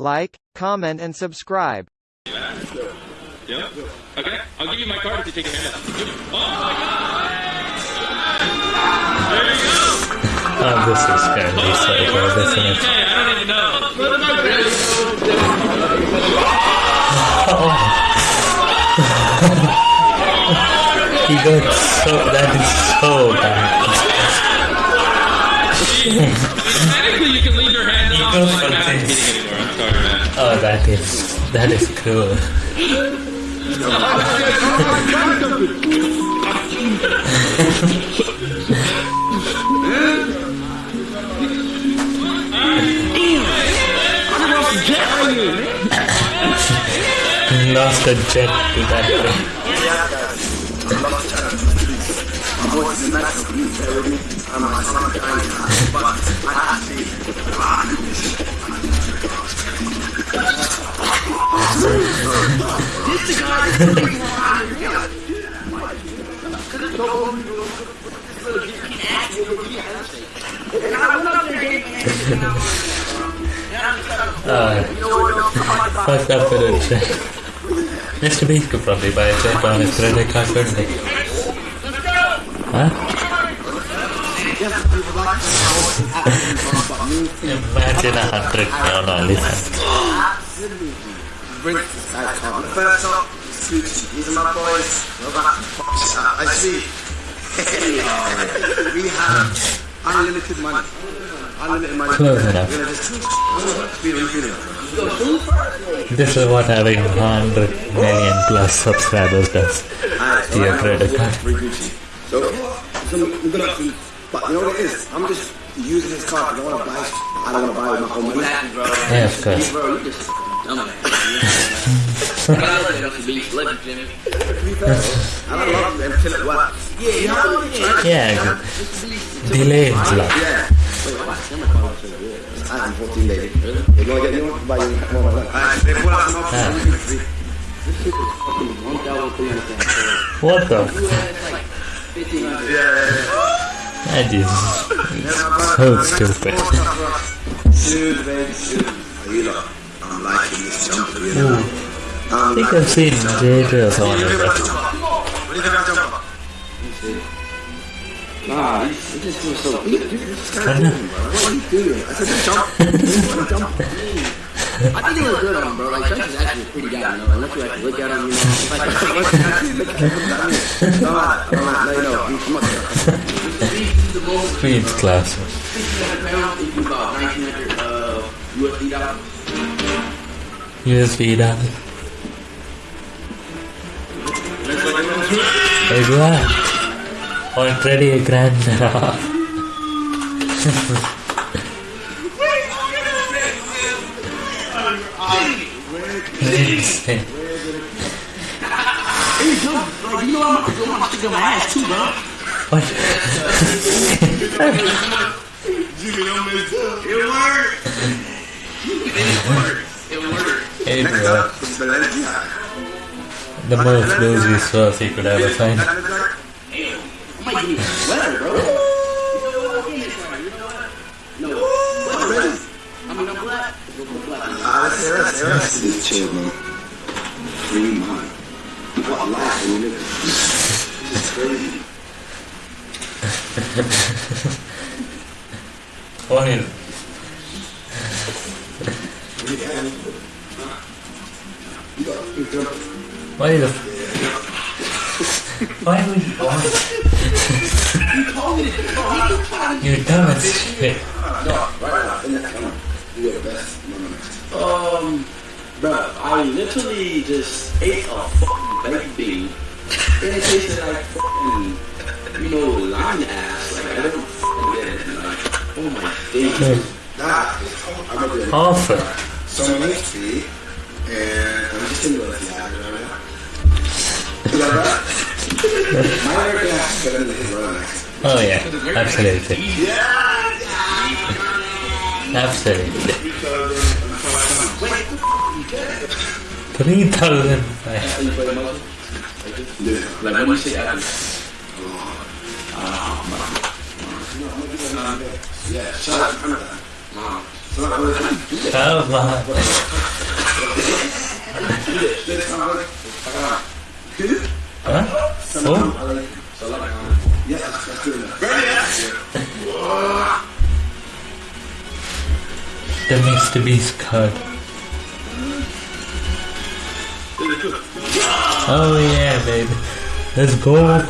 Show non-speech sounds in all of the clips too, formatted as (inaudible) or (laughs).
like, comment and subscribe. Yep. Okay, I'll give you my card if you take a hand. Oh my god! There you go! Oh, this is going to be so good, where's the isn't it? UK? I don't even know. (laughs) He got so, that is so bad. Technically, you can leave your hand off, go but for not competing anymore. I'm sorry, man. Oh, that is, that is cool. (laughs) Lost a jet to that thing. (laughs) Uh, fucked up with (laughs) a jet. Mr. Beast probably buy a jet on his credit card, couldn't Huh? Imagine a hundred on OnlyFans. First up, these are my boys. I see. we have unlimited money. Unlimited money. Close enough. We're gonna just feel feeling. This is what having 100 million plus subscribers does to your credit card. Free Gucci. So, so I'm gonna, but you know what it is? I'm just using his card. I don't want to buy. I don't want to buy with my own money. Yeah, of course. Bro, you just dumbass. I love you, Beast. Love you, Jimmy. I don't love him until it works. Yeah, you know what I mean? Yeah, delay love. Yeah. Wait, what? I'm 14 lady. You're gonna get you buy you more than that. They pull out some options. Ah. What the? That is so stupid. Dude, baby, dude. Are you lot? I'm liking this jumper, you know. I think I've seen JJ or someone like that. What you think of that jumper? Nah, he just feels so good. What are you doing? I said, jump. (laughs) jump. I think he looks good on him, bro. Like, is actually pretty guy, you know. Unless you actually look at him, you know. No, no, no, no, you know. I'm I'm not he's the most Queen's class. pounds. He do about 1900 uh, USD dollars. Exact. Already a grand (laughs) Bro, you gonna go on stick my ass too, bro. What? (laughs) Hey, bro. up. The most bluesy sauce he could ever find. It, it. This man. Free mind. What life we live This is crazy. What is Why would you want You dumb shit. No, right now, in the camera. You are the best. No, no, no. Um, bro, I literally just ate a fucking baked bean. And it tasted like fucking, you know, lime ass. Like, I don't fucking get it. Like, oh my days. That is, the Awful. someone next to and I'm just thinking about this. Yeah, you know what I mean? You like that? My American accent is better than his Roman. Oh yeah, absolutely. Absolutely. Three thousand five. Like, when you say that, Yeah, to Canada. So Come on. Huh? Oh, Yeah, let's do it. the Mr. Beast card. Oh yeah, baby. Let's go. What?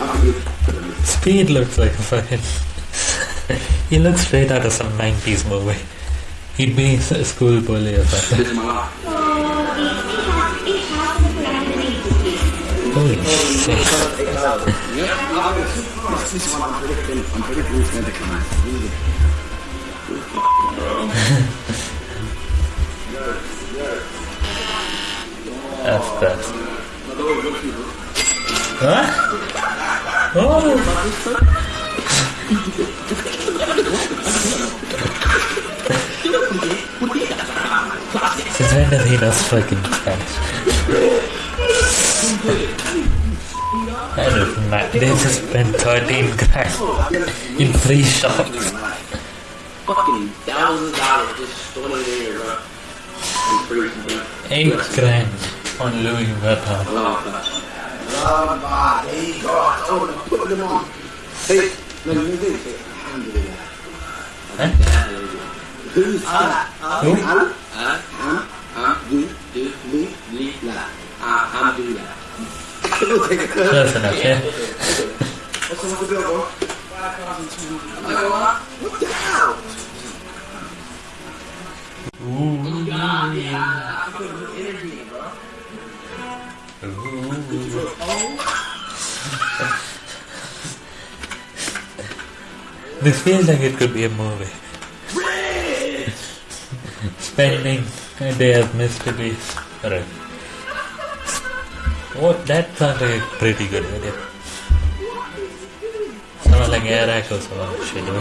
I'm good. Speed looks like a fucking. he looks straight out of some 90s movie. He'd be a school bully or something. Out. Really. That's best. Huh? Oh! Since when does he know fucking Spanish? I don't know. They just spent 13 grand in three shops. Fucking thousands of dollars just stolen bro. And bro. 8 grand on Louis Vuitton. Oh, God. Ah, there you go. Oh, put them on. Hey, no, no, no, no. Alhamdulillah. Huh? Who's that? Who? Huh? Am? Huh? Do? Do? Li? Lee? La. I, I'm do that. Close enough, yeah? What's the bill, bro? What the hell? This feels like it could be a movie. Spending a day of Mr. Beast. Alright. What? That sounds pretty good idea. Someone like Air Echo, someone should do.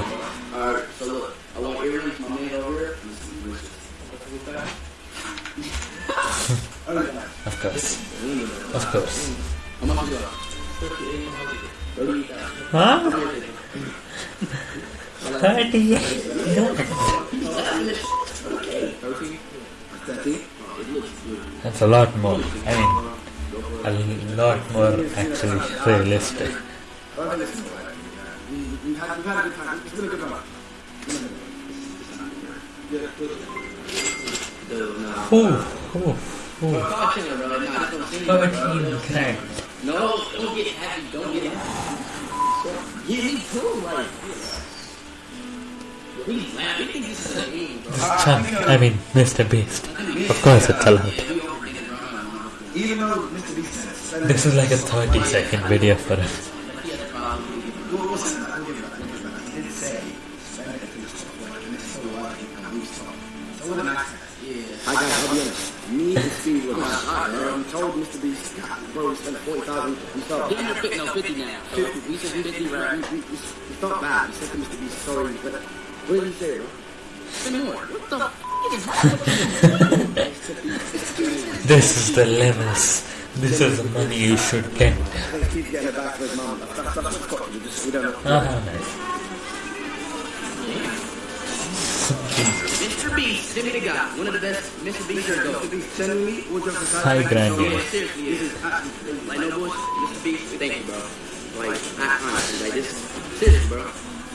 Alright, so look. I want earrings, my man over. Of course. Of course. Huh? 38. Thirty? That's a lot more. I mean, a lot more actually realistic. I'm saying, bro. 13 grand. No, don't get happy. Don't get happy. Me too. Like. Chunk, I mean, Mr. Beast. Of course it's allowed. Even though Mr. Beast This is like a 30 second video for him. What was it? I'll give you that. I'll give you that. He did say, spend it to the top, like, and it's (laughs) so wild, and I'm used to it. So what an accent. I got, I'll be honest. Me and Steve were not um, told Mr. Beast, bro, we spent 40,000. We him a 50, no, 50 now. 50. we said 50 we, right. we, we, we felt bad. We said to Mr. Beast, sorry, but what did he say, more. What the fuck is happening? This is the levels. This is the money you should get. I know. Ah, nice. Mr. Beast, send me the guy. One of the best Mr. Beast here go. Mr. Beast, send me all jokes aside. High thank you grand, so yeah. Yeah, seriously, This is absolutely Like, no bullshit. Mr. Beast, thank you, bro. Like, I, honestly, like, this, seriously, bro.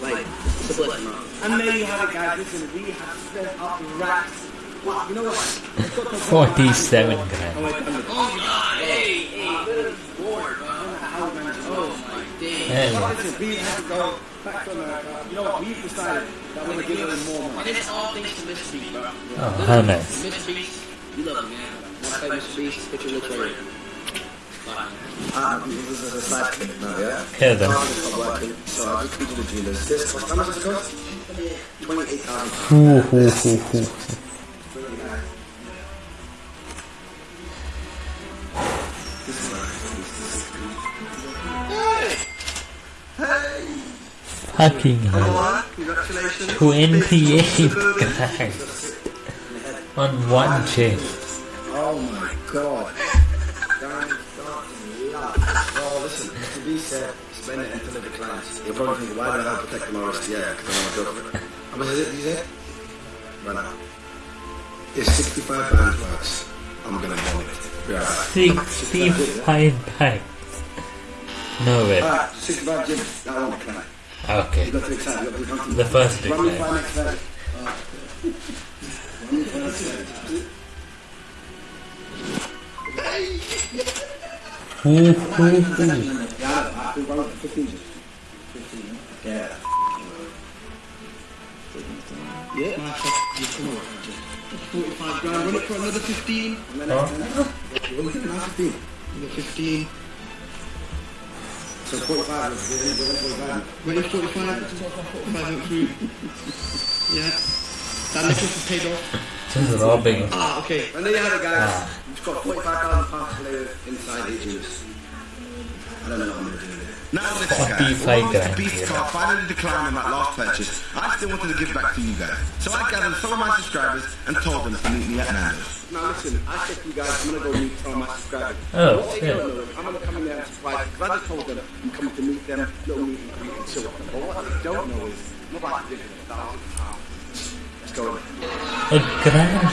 Like, it's a blessing, bro. And there you have it, guys. Listen, we have spent up racks. 47 grand. Hell. You know? We've decided that we're to oh, how nice. You love man. Ah, yeah? Then. I to the dealers. This cost, how much does it cost? 28,000. Fucking hell. congratulations. 28 grand on one chain. Oh my god. Darren fucking luck. Well, listen, to be said, spend it until it declines. You'll probably think, why the hell protect my RSTI? Because I want to go for it. How much is it, you said? Right now. It's 65 pounds bucks. I'm gonna bomb it. Be right back. 65 bags. No way. Alright, 65 Jim. That won't decline. Okay. The first big Running Yeah, yeah. 45 grand, run it for another 15. Huh? You're 15. So 45 minutes, we 45 minutes. 45 minutes, 45 minutes through. yeah. That necklace is paid off. This is all big. Ah, okay. And there you have it, guys. Ah. You've got 45,000 pounds to live inside eight years. I don't know what I'm going to do. Now listen, guys. 45 Although grand, Mr. Beast yeah. card finally declined on that last purchase, I still wanted to give back to you guys. So I gathered some of my subscribers and told them to meet me at Nando's. Now listen, I said to you guys, I'm going to go meet some of my subscribers. Oh, what they don't know is I'm going to come in there and surprise because I just told them I'm coming to meet them, little meet and greet and chill with them. But what they don't know is nobody did it a thousand pounds. Let's go. A grand.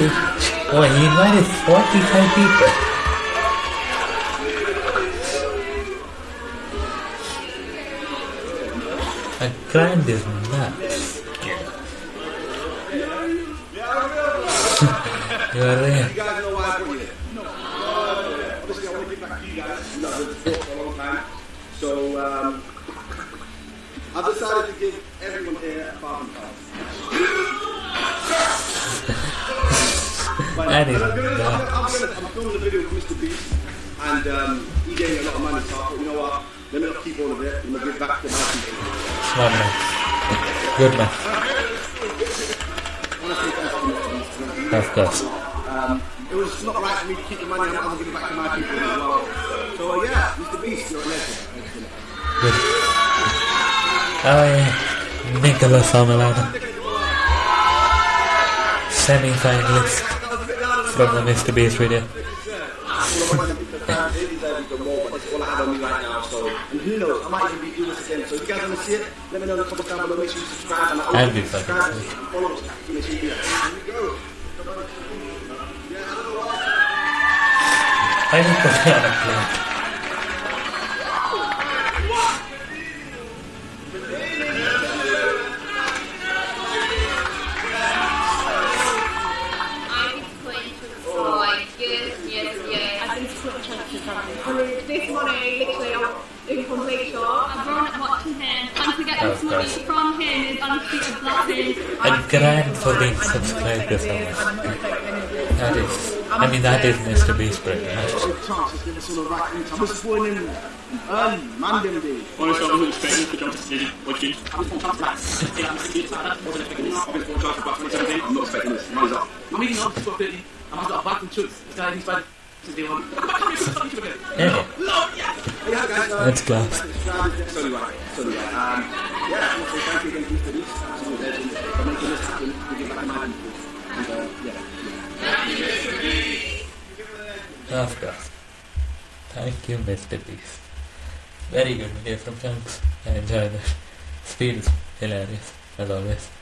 Oh, he invited 45 people. I've been support for a long time. So, um, I've decided to give everyone here a. But (laughs) That is I'm gonna, I'm, nuts. gonna, I'm, gonna, I'm filming a video with Mr. Beast, and um, he gave me a lot of money, so I thought, you know what? Let me not keep all of it. I'm gonna give back to my people. Smart man. Good man. I want to say thank you, Mr. Beast. Of course. Um, it was not right for me to keep the money. I'm gonna give it back to my people as well. So uh, yeah, Mr. Beast, you're a legend. Good. Oh yeah. Nicholas Amelana. Semi-finalist from the Mr. Beast video. And who knows, I might even be doing this again. So if you guys want to see it, let me know in the comments down below. Make sure you subscribe. And I'll be subscribe and follow us. Make sure you do that. Here we go. I need Of course. from him is honestly a grand for being subscribed to someone. That is, I mean, that is Mr. Beast pretty much. chance, just give us all the right things. I was born in early, Monday day. Honestly, I wasn't expecting to jump to stage. What you? I was going to jump back. I wasn't expecting this. I've been full chance about 2017. I'm not expecting this. Money's up. I'm eating up to 30. I've got a back and. This guy, he's bad. Since day one. Come here, right. Um, yeah, thank you Mr. Beast. Making this. And, uh, yeah. Of course. Thank you, Mr. Beast. Very good video from Chunkz. I enjoyed it. Speed is hilarious, as always.